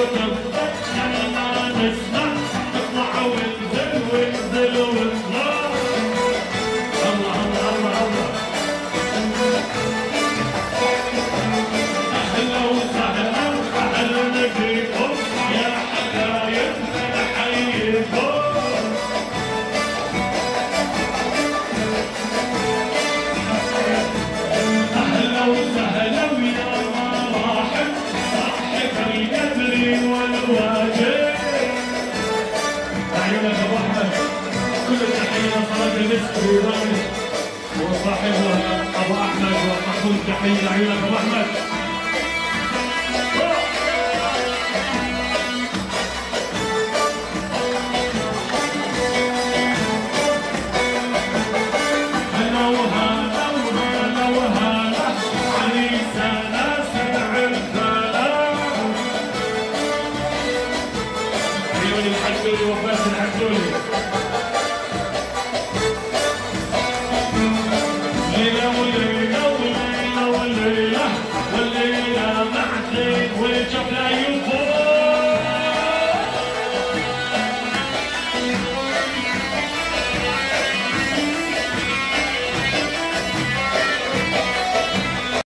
Thank you. عيونك أبو أحمد. كل التحيه صلاه المسك ودارك وصاحبها أبو أحمد. وتقول تحيه لعيونك أبو أحمد. العجولي العجولي وفاس العجولي ليلة وليلة وليلة وليلة وليلة معك